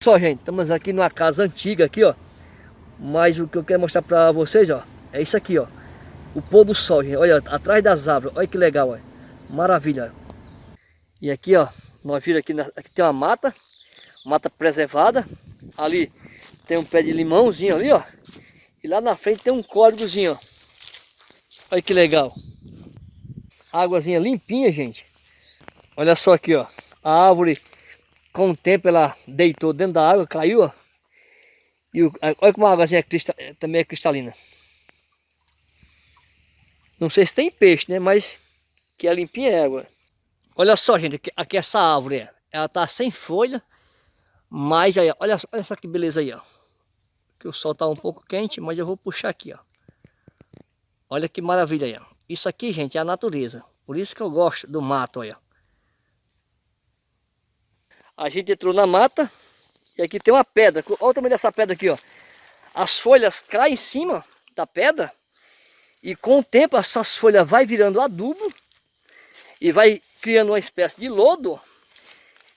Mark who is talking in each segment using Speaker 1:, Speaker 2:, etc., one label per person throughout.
Speaker 1: Só, gente, estamos aqui numa casa antiga aqui, ó. Mas o que eu quero mostrar pra vocês, ó, é isso aqui, ó. O pôr do sol, gente. Olha, atrás das árvores. Olha que legal, olha. Maravilha. E aqui, ó, nós vimos aqui, aqui tem uma mata. Mata preservada. Ali tem um pé de limãozinho ali, ó. E lá na frente tem um córregozinho, ó. Olha que legal. Águazinha limpinha, gente. Olha só aqui, ó. A árvore, com o tempo, ela deitou dentro da água, caiu, ó. E o, olha como a águazinha é também é cristalina. Não sei se tem peixe, né? Mas que é limpinha é água. Olha só, gente, aqui, aqui essa árvore, ela tá sem folha, mas aí, olha, olha só que beleza aí, ó. Que o sol tá um pouco quente, mas eu vou puxar aqui, ó. Olha que maravilha aí, ó. Isso aqui, gente, é a natureza. Por isso que eu gosto do mato, olha. A gente entrou na mata e aqui tem uma pedra. Olha o tamanho dessa pedra aqui, ó. As folhas caem em cima da pedra e com o tempo essas folhas vai virando adubo e vai criando uma espécie de lodo.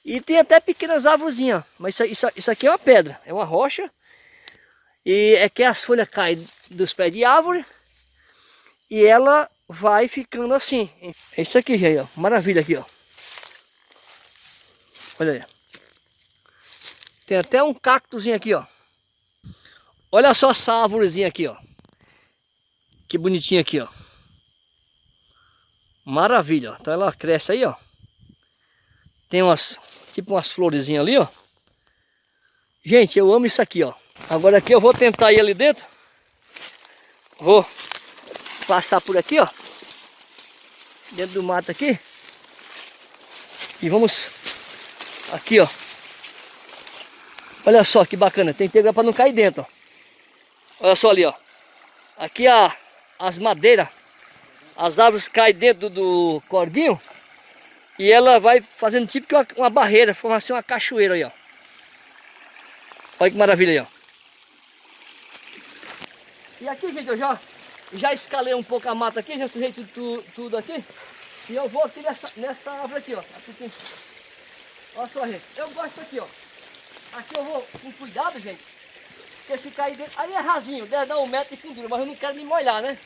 Speaker 1: E tem até pequenas árvorezinhas, mas isso, isso, aqui é uma pedra, é uma rocha. E é que as folhas caem dos pés de árvore e ela vai ficando assim. É isso aqui, gente, ó. Maravilha aqui, ó. Olha aí. Tem até um cactozinho aqui, ó. Olha só essa árvorezinha aqui, ó. Que bonitinha aqui, ó. Maravilha, ó. Então ela cresce aí, ó. Tem umas, tipo umas florezinhas ali, ó. Gente, eu amo isso aqui, ó. Agora aqui eu vou tentar ir ali dentro. Vou passar por aqui, ó. Dentro do mato aqui. E vamos aqui, ó. Olha só que bacana, tem que ter para não cair dentro, ó. Olha só ali, ó. Aqui a as madeiras, as árvores caem dentro do cordinho e ela vai fazendo tipo uma, uma barreira, forma assim uma cachoeira aí, ó. Olha que maravilha aí, ó. E aqui, gente, eu já, já escalei um pouco a mata aqui, já sujei tudo, tudo aqui. E eu vou aqui nessa, nessa árvore aqui, ó. Aqui tem... Olha só, gente. Eu gosto disso aqui, ó. Aqui eu vou com cuidado, gente. Porque se cair dentro... Aí é rasinho, deve dar um metro de fundura, mas eu não quero me molhar, né?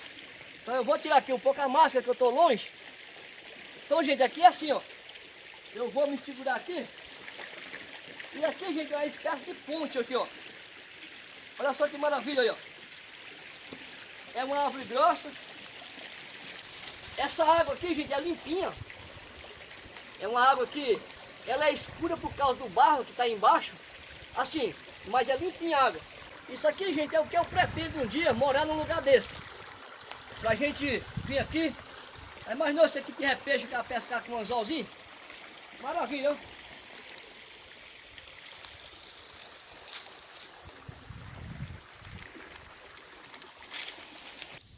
Speaker 1: Então eu vou tirar aqui um pouco a máscara, que eu tô longe. Então, gente, aqui é assim, ó. Eu vou me segurar aqui. E aqui, gente, é uma espécie de ponte aqui, ó. Olha só que maravilha aí, ó. É uma árvore grossa. Essa água aqui, gente, é limpinha. É uma água que ela é escura por causa do barro que está embaixo. Assim, mas é limpinha a água. Isso aqui, gente, é o que eu pretendo um dia morar num lugar desse. Pra gente vir aqui. Imaginou você que tiver peixe que pescar com um anzolzinho? Maravilha,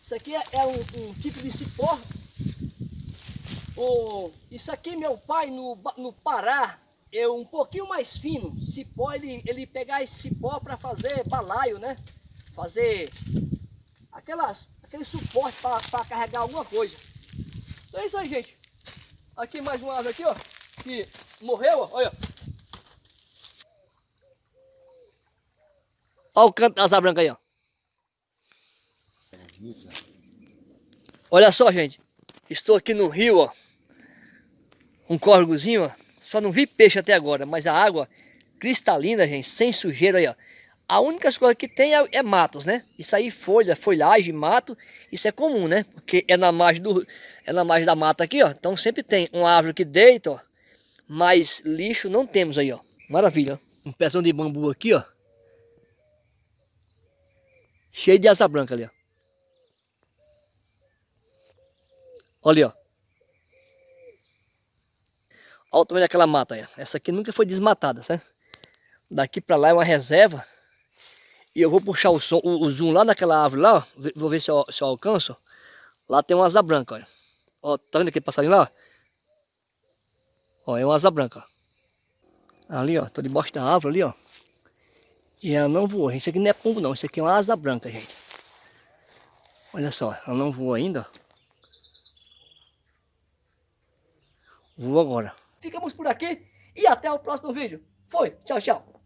Speaker 1: Isso aqui é, é um, um, tipo de cipó. Oh, isso aqui meu pai no, no Pará, é um pouquinho mais fino. Cipó, ele, ele pegar esse cipó para fazer balaio, né? Fazer aquelas, aquele suporte para carregar alguma coisa. Então é isso aí, gente. Aqui mais uma árvore aqui, ó, que morreu, ó, olha. Olha o canto das asa branca aí, ó. Olha só, gente. Estou aqui no rio, ó. Um córregozinho, ó. Só não vi peixe até agora, mas a água cristalina, gente, sem sujeira aí, ó. A única coisa que tem é, é, matos, né? Isso aí, folha, folhagem, mato, isso é comum, né? Porque é na margem, do, é na margem da mata aqui, ó. Então sempre tem uma árvore que deita, ó. Mas lixo não temos aí, ó. Maravilha, ó. Um pezão de bambu aqui, ó. Cheio de asa branca ali, ó. Olha, ó. Olha o tamanho daquela mata aí. Essa aqui nunca foi desmatada, certo? Daqui pra lá é uma reserva. E eu vou puxar o, som, o, o zoom lá naquela árvore lá, ó. Vou ver se eu, se eu alcanço. Lá tem uma asa branca, olha. Ó, tá vendo aquele passarinho lá? Ó, é uma asa branca. Ali, ó. Tô debaixo da árvore ali, ó. E ela não voou. Isso aqui não é pombo, não. Isso aqui é uma asa branca, gente. Olha só, ela não voou ainda, ó. Agora. Ficamos por aqui e até o próximo vídeo. Foi, tchau, tchau.